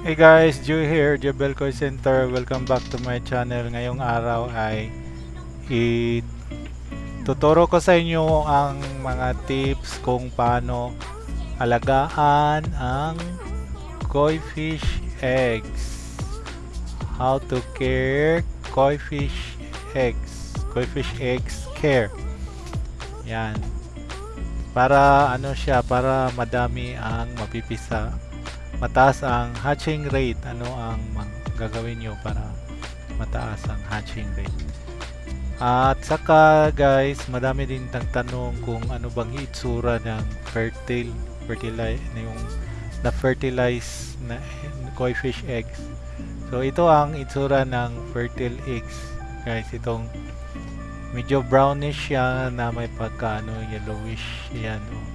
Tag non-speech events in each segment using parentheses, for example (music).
Hey guys, Joe here, Jebel Coin Center. Welcome back to my channel. Ngayong araw ay ituturo ko sa inyo ang mga tips kung paano alagaan ang koi fish eggs. How to care koi fish eggs. Koi fish eggs care. Yan. Para ano siya, para madami ang mapipisa mataas ang hatching rate ano ang gagawin nyo para mataas ang hatching rate? At saka guys madami din nagtanong kung ano bang itsura ng fertile fertilize na yung na fertilize na koi fish eggs. So ito ang itsura ng fertile eggs. Guys itong medyo brownish siya na may pagka ano yellowish. Yan oh.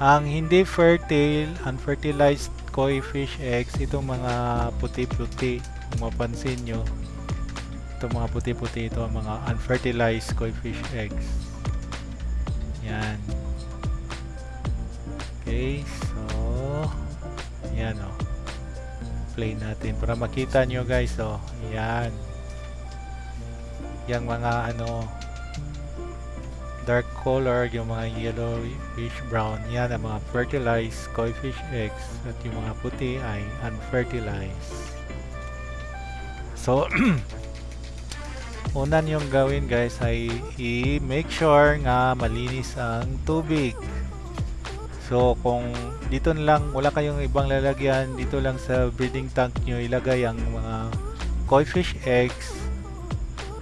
Ang hindi fertile, unfertilized koi fish eggs, itong mga puti-puti, kung mapansin nyo, itong mga puti-puti, ito ang mga unfertilized koi fish eggs. Yan. Okay, so, yan o. Oh. Play natin para makita nyo guys, oh. Yan. Yang mga ano, dark color, yung mga yellowish brown, yan ang mga fertilized koi fish eggs at yung mga puti ay unfertilized. So, (clears throat) unan yung gawin guys ay i-make sure nga malinis ang tubig. So, kung dito lang, wala kayong ibang lalagyan, dito lang sa breeding tank nyo ilagay ang mga koi fish eggs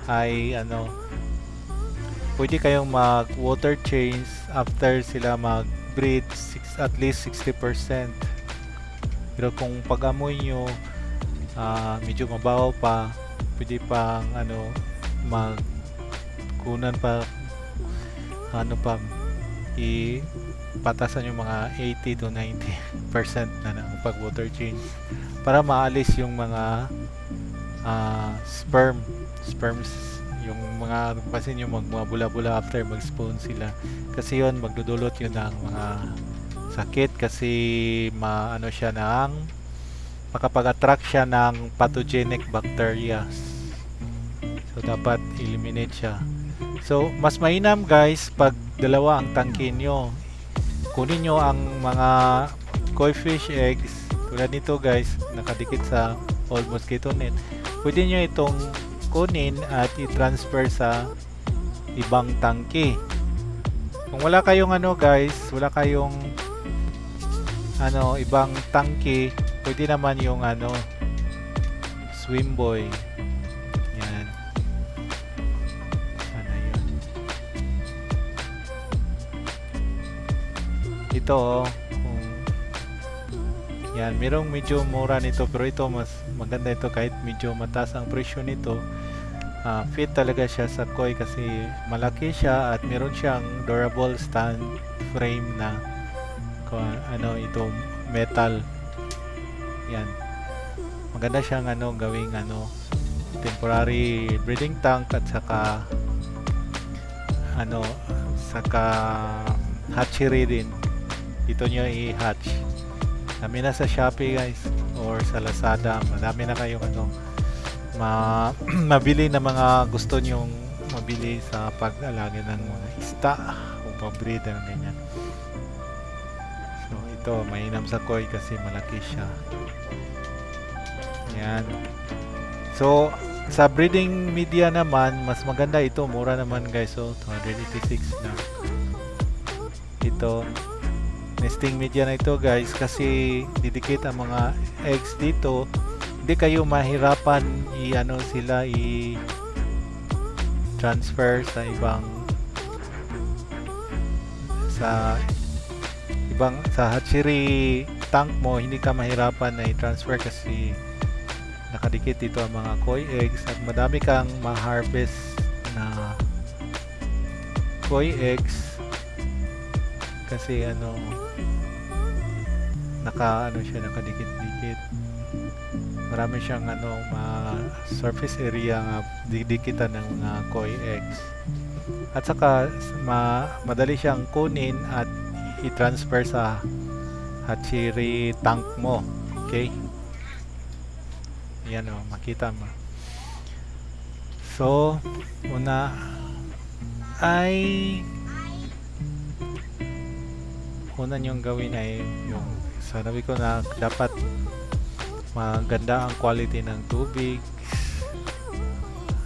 ay ano, pwede kayong mag water change after sila mag breed six, at least 60% pero kung pag-amoy nyo uh, medyo mabaho pa pwede pang ano mag kunan pa ano pa i patasan yung mga 80 to 90% na ng pag water change para maalis yung mga uh, sperm sperms yung mga kasi yung mag mga bula-bula after mag-spawn sila. Kasi yon magdudulot yun ng mga sakit. Kasi maano siya ng makapag-attract siya ng pathogenic bacteria. So dapat eliminate siya. So mas mainam guys pag dalawa ang tangke nyo. Kunin nyo ang mga koi fish eggs. Tulad nito guys nakadikit sa old mosquito net. Pwede nyo itong kunin at i-transfer sa ibang tangke. Kung wala kayong ano guys, wala kayong ano ibang tangke, pwede naman yung ano swim boy. Yan. Sana yun. Ito oh, yan, merong medyo mura nito pero ito mas maganda ito kahit medyo mataas ang presyo nito. Uh, fit talaga siya sa koi kasi malaki siya at meron siyang durable stand frame na ano ito metal. Yan. Maganda siyang ano gawing ano temporary breeding tank at saka ano saka hatchery din. Dito nyo i-hatch. Kami na sa Shopee guys or sa Lazada madami na kayong ano ma (clears throat) mabili na mga gusto nyong mabili sa pag-alaga ng mga ista o pabreed ng ganyan. So ito mainam sa koi kasi malaki siya. Yan so sa breeding media naman mas maganda ito. Mura naman guys so 286 na. Ito nesting media na ito guys kasi didikit ang mga eggs dito. Hindi kayo mahirapan i-ano sila i transfer sa ibang sa ibang sa hatchery tank mo. Hindi ka mahirapan na i-transfer kasi nakadikit dito ang mga koi eggs at madami kang ma-harvest na koi eggs. Kasi ano naka ano siya nakadikit-dikit marami siyang ano ma surface area nga didikitan ng mga koi eggs at saka ma madali siyang kunin at i-transfer sa hatchery tank mo Okay? Yan o, makita mo. So, una ay una niyong gawin ay yung sanabi ko na dapat maganda ang quality ng tubig.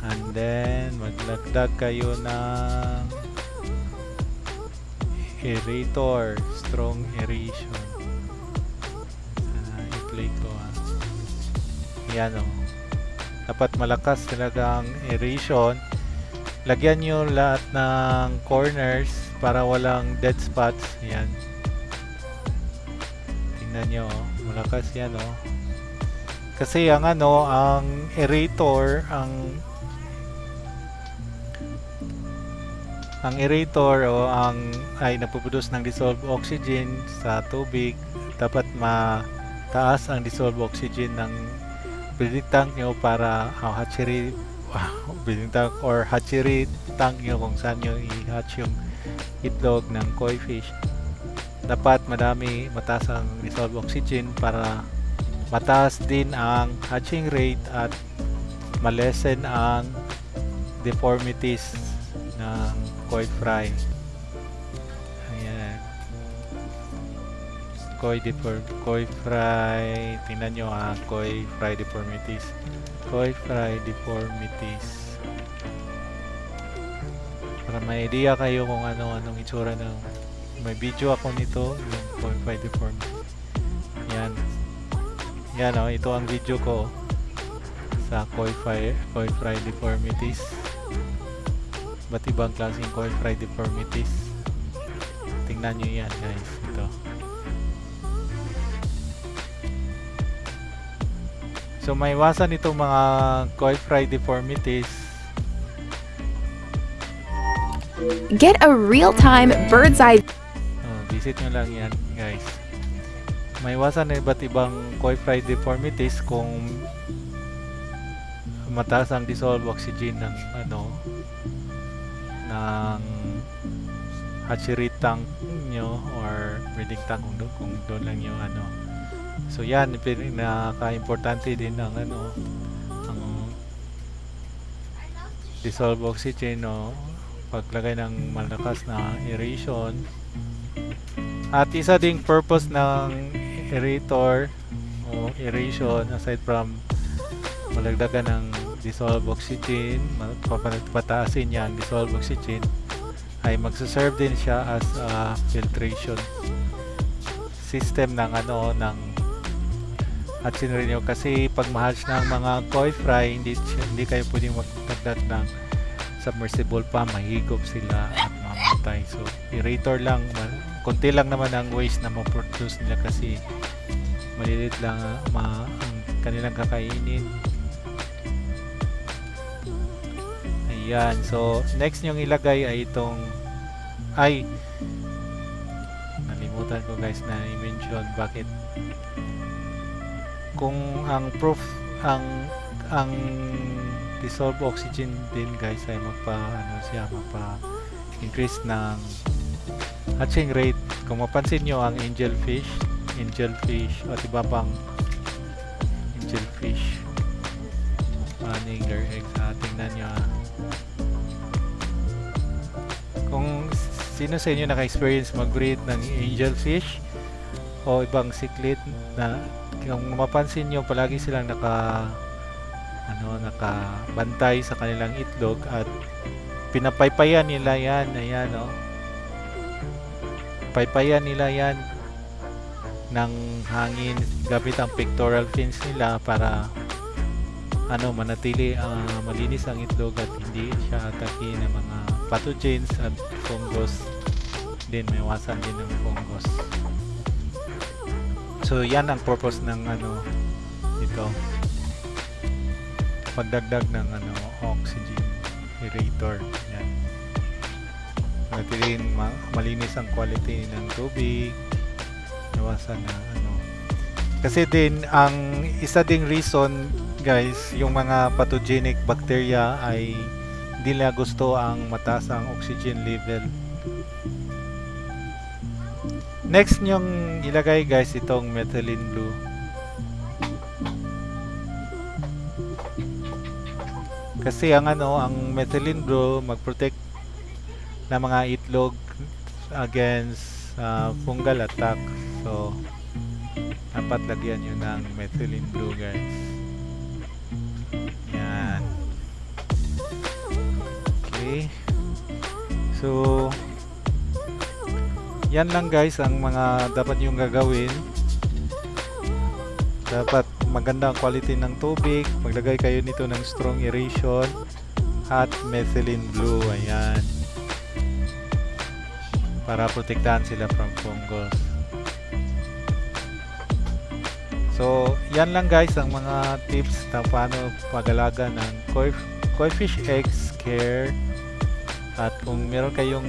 And then maglagdag kayo ng aerator strong aeration. Uh, i-play ko ah. yan o dapat malakas talaga ang aeration. Lagyan nyo lahat ng corners para walang dead spots. Yan tingnan nyo oh. malakas yan oh. Kasi ang ano ang aerator ang ang aerator o ang ay nagpuproduce ng dissolved oxygen sa tubig. Dapat mataas ang dissolved oxygen ng breeding tank nyo para ang hatchery (laughs) breeding tank or hatchery tank nyo kung saan nyo i-hatch yung itlog ng koi fish dapat madami mataas ang dissolved oxygen para mataas din ang hatching rate at malesen ang deformities ng koi fry. Ayan. Koi deform koi fry tingnan nyo ha koi fry deformities. Koi fry deformities. Para may idea kayo kung ano anong itsura ng may video ako nito. Yung koi fry deformities yan. Yan o ito ang video ko sa koi koi fry deformities. Ba't ibang klaseng koi fry deformities? Tingnan nyo yan guys. Ito. So may iwasan itong mga koi fry deformities. Get a real-time bird's eye oh, visit nyo lang yan guys. May iwasan na iba't ibang koi fry deformities kung mataas ang dissolved oxygen ng ano ng hatchery tank nyo or breeding tank kung, do, kung doon lang yung ano. So yan pin- nakaka-importante din ang ano ang dissolved oxygen no? Paglagay ng malakas na aeration at isa ding purpose ng aerator o aeration aside from malagdagan ng dissolved oxygen pataasin yan dissolved oxygen ay magsaserve din siya as a filtration system ng ano ng hatchery rin nyo kasi pag ma-hatch ng mga koi fry hindi, hindi kayo pwedeng magdagdag ng submersible pa mahigop sila at mamatay. So aerator lang konti lang naman ang waste na ma-produce nila kasi malilit lang ma ang kanilang kakainin. Ayan so next nyong ilagay ay itong ay nalimutan ko guys na i-mention bakit. Kung ang proof ang ang dissolved oxygen din guys ay magpa ano siya magpa increase ng hatching rate. Kung mapansin nyo ang angel fish angel fish at iba pang angel fish. Laying their eggs. Ah, tingnan nyo ah. kung sino sa inyo naka-experience mag-breed ng angel fish o ibang cichlid na kung mapansin nyo palagi silang naka ano nakabantay sa kanilang itlog at pinapaypayan nila yan. Ayan oh paypayan nila yan ng hangin. Gamit ang pectoral fins nila para ano manatili ah, malinis ang itlog at hindi siya atake ng mga pathogens at fungus. Din may iwasan din ng fungus. So yan ang purpose ng ano ito. Pagdagdag ng ano oxygen aerator yan Panatilihin ma malinis ang quality ng tubig. Nawasan na ano. Kasi din, ang isa ding reason guys, yung mga pathogenic bacteria ay hindi nila gusto ang mataas ang oxygen level. Next nyong ilagay guys itong methylene blue. Kasi ang ano, ang methylene blue magprotect ng mga itlog against uh, fungal attack. So, dapat lagyan yun ng methylene blue guys. Yan. Okay. So, yan lang guys ang mga dapat yung gagawin. Dapat maganda ang quality ng tubig. Maglagay kayo nito ng strong aeration at methylene blue. Ayan. Para protektahan sila from fungus. So, yan lang guys ang mga tips na paano pag-alaga ng koi, koi fish eggs care. At kung meron kayong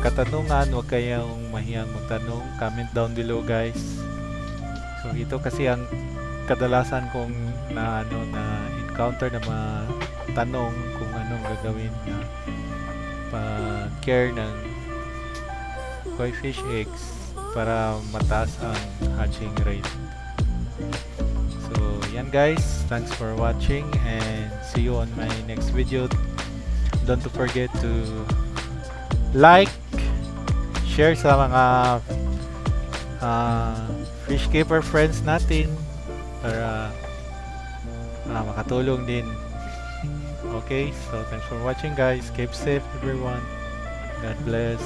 katanungan, huwag kayong mahiyang magtanong. Comment down below guys. So, ito kasi ang kadalasan kong na ano na encounter na mga tanong kung anong gagawin na pag care ng koi fish eggs para mataas ang hatching rate. So, yan guys. Thanks for watching and see you on my next video. Don't forget to like, share sa mga uh, fish keeper friends natin para uh, makatulong din. (laughs) Okay, so thanks for watching guys. Keep safe everyone. God bless.